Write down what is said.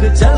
그 자.